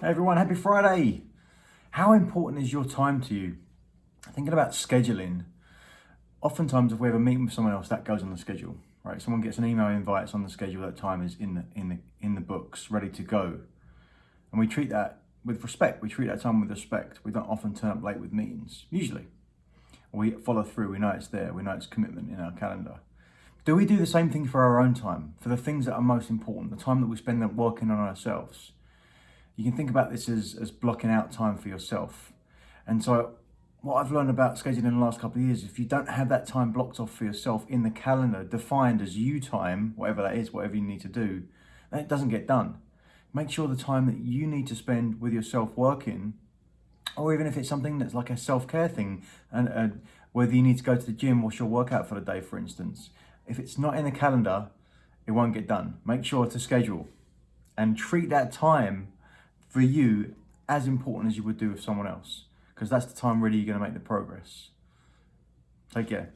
Hey everyone, happy Friday. How important is your time to you? Thinking about scheduling, oftentimes if we have a meeting with someone else, that goes on the schedule, right? Someone gets an email invite, it's on the schedule, that time is in the, in the, in the books, ready to go. And we treat that with respect. We treat that time with respect. We don't often turn up late with meetings, usually. We follow through, we know it's there, we know it's commitment in our calendar. Do we do the same thing for our own time, for the things that are most important, the time that we spend working on ourselves? You can think about this as, as blocking out time for yourself. And so what I've learned about scheduling in the last couple of years, if you don't have that time blocked off for yourself in the calendar, defined as you time, whatever that is, whatever you need to do, then it doesn't get done. Make sure the time that you need to spend with yourself working, or even if it's something that's like a self-care thing, and uh, whether you need to go to the gym, what's your workout for the day, for instance. If it's not in the calendar, it won't get done. Make sure to schedule and treat that time for you as important as you would do with someone else because that's the time really you're going to make the progress. Take care.